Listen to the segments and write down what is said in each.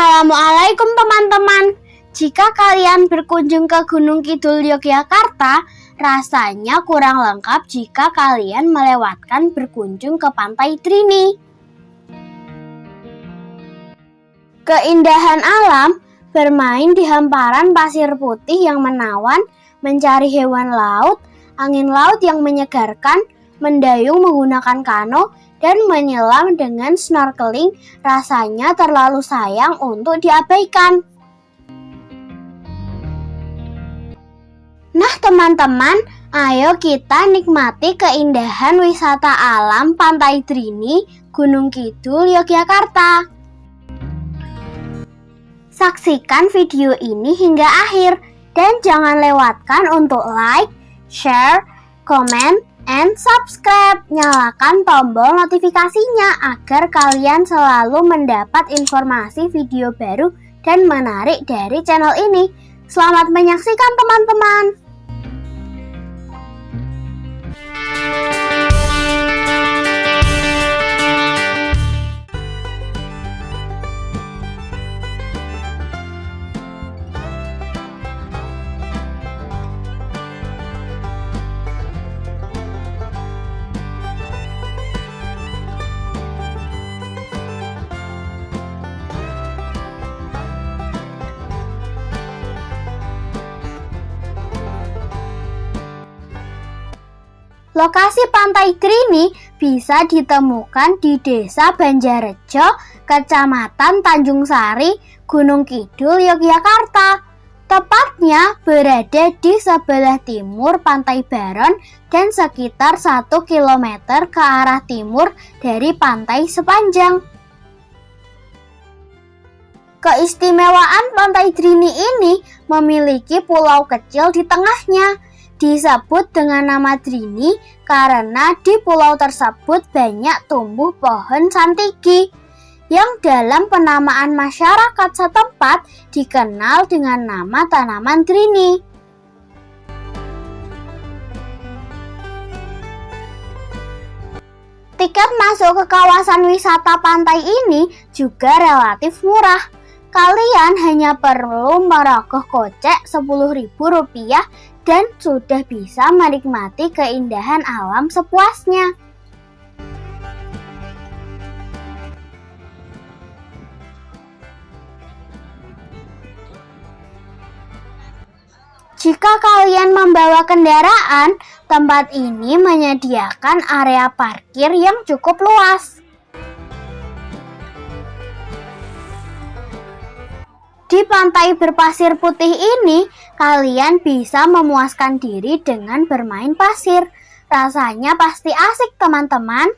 Assalamualaikum teman-teman. Jika kalian berkunjung ke Gunung Kidul Yogyakarta, rasanya kurang lengkap jika kalian melewatkan berkunjung ke Pantai Trini. Keindahan alam bermain di hamparan pasir putih yang menawan, mencari hewan laut, angin laut yang menyegarkan, mendayung menggunakan kano, dan menyelam dengan snorkeling rasanya terlalu sayang untuk diabaikan. Nah teman-teman, ayo kita nikmati keindahan wisata alam Pantai Trini, Gunung Kidul, Yogyakarta. Saksikan video ini hingga akhir dan jangan lewatkan untuk like, share, komen, and subscribe. Nyalakan tombol notifikasinya agar kalian selalu mendapat informasi video baru dan menarik dari channel ini. Selamat menyaksikan teman-teman. Lokasi Pantai Trini bisa ditemukan di Desa Banjarejo, Kecamatan Tanjung Sari, Gunung Kidul, Yogyakarta. Tepatnya berada di sebelah timur Pantai Baron dan sekitar 1 km ke arah timur dari pantai sepanjang. Keistimewaan Pantai Trini ini memiliki pulau kecil di tengahnya disebut dengan nama Trini karena di pulau tersebut banyak tumbuh pohon santiki yang dalam penamaan masyarakat setempat dikenal dengan nama tanaman Trini. Tiket masuk ke kawasan wisata pantai ini juga relatif murah Kalian hanya perlu merogoh kocek Rp10.000 dan sudah bisa menikmati keindahan alam sepuasnya. Jika kalian membawa kendaraan, tempat ini menyediakan area parkir yang cukup luas. Di pantai berpasir putih ini, kalian bisa memuaskan diri dengan bermain pasir. Rasanya pasti asik, teman-teman.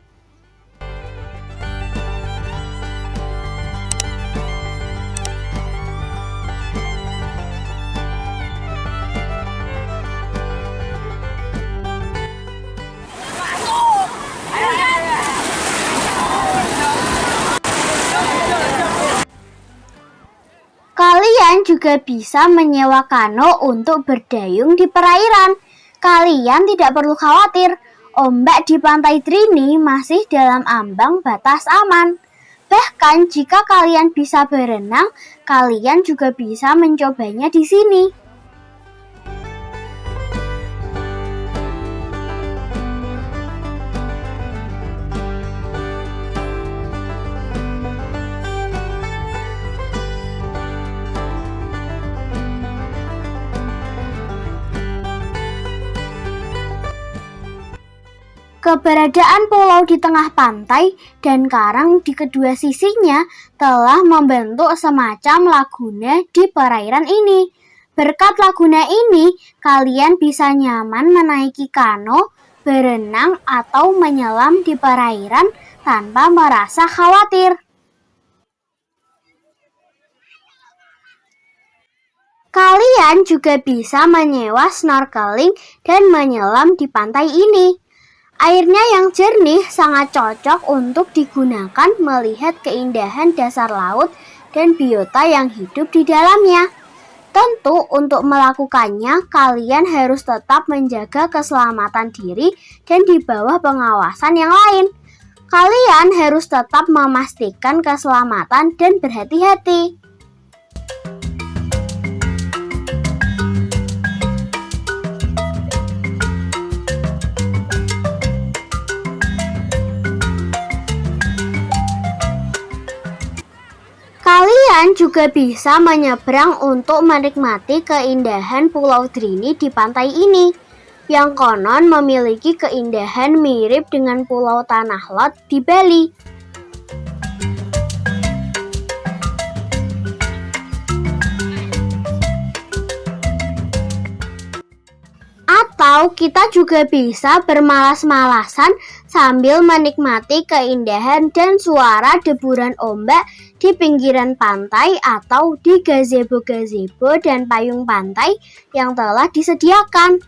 Juga bisa menyewa kano untuk berdayung di perairan. Kalian tidak perlu khawatir, ombak di pantai Trini masih dalam ambang batas aman. Bahkan jika kalian bisa berenang, kalian juga bisa mencobanya di sini. Keberadaan pulau di tengah pantai dan karang di kedua sisinya telah membentuk semacam laguna di perairan ini. Berkat laguna ini, kalian bisa nyaman menaiki kano, berenang, atau menyelam di perairan tanpa merasa khawatir. Kalian juga bisa menyewa snorkeling dan menyelam di pantai ini. Airnya yang jernih sangat cocok untuk digunakan melihat keindahan dasar laut dan biota yang hidup di dalamnya. Tentu untuk melakukannya kalian harus tetap menjaga keselamatan diri dan di bawah pengawasan yang lain. Kalian harus tetap memastikan keselamatan dan berhati-hati. Kalian juga bisa menyeberang untuk menikmati keindahan Pulau Drini di pantai ini, yang konon memiliki keindahan mirip dengan Pulau Tanah Lot di Bali. Atau kita juga bisa bermalas-malasan sambil menikmati keindahan dan suara deburan ombak di pinggiran pantai atau di gazebo-gazebo dan payung pantai yang telah disediakan.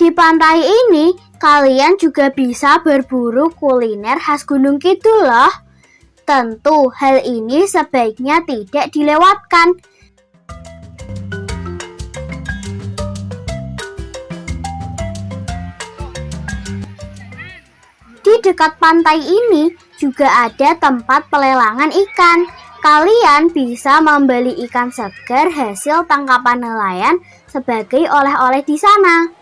Di pantai ini, kalian juga bisa berburu kuliner khas Gunung Kidul loh. Tentu hal ini sebaiknya tidak dilewatkan. Di dekat pantai ini juga ada tempat pelelangan ikan. Kalian bisa membeli ikan segar hasil tangkapan nelayan sebagai oleh-oleh di sana.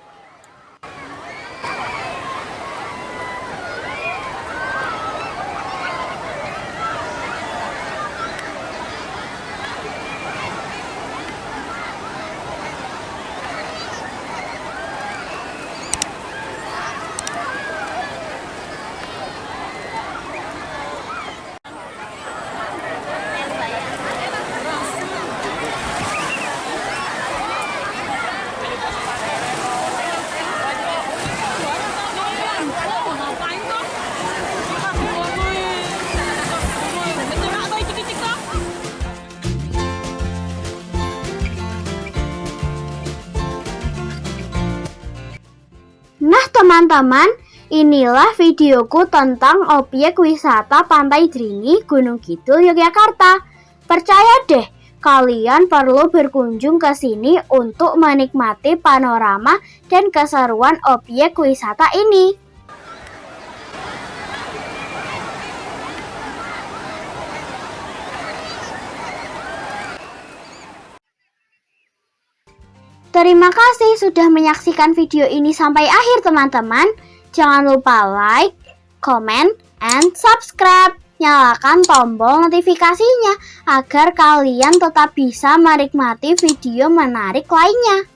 Teman-teman, inilah videoku tentang objek wisata Pantai Drini, Gunung Kidul, Yogyakarta. Percaya deh, kalian perlu berkunjung ke sini untuk menikmati panorama dan keseruan objek wisata ini. Terima kasih sudah menyaksikan video ini sampai akhir teman-teman. Jangan lupa like, comment, and subscribe. Nyalakan tombol notifikasinya agar kalian tetap bisa menikmati video menarik lainnya.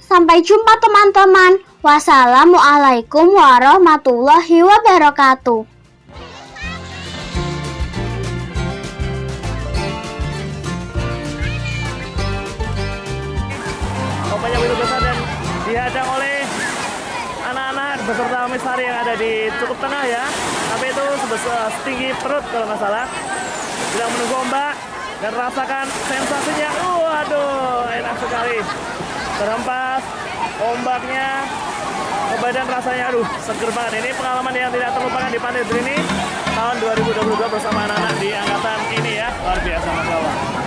Sampai jumpa teman-teman. Wassalamualaikum warahmatullahi wabarakatuh. Dihadang oleh anak-anak beserta misari yang ada di cukup tengah ya. Tapi itu sebesar setinggi perut kalau nggak salah. Sedang menunggu ombak dan rasakan sensasinya. Waduh enak sekali. Terhempas ombaknya. Ke badan rasanya aduh seger banget. Ini pengalaman yang tidak terlupakan di Pantai Drini tahun 2022 bersama anak-anak di angkatan ini ya. Luar biasa Mas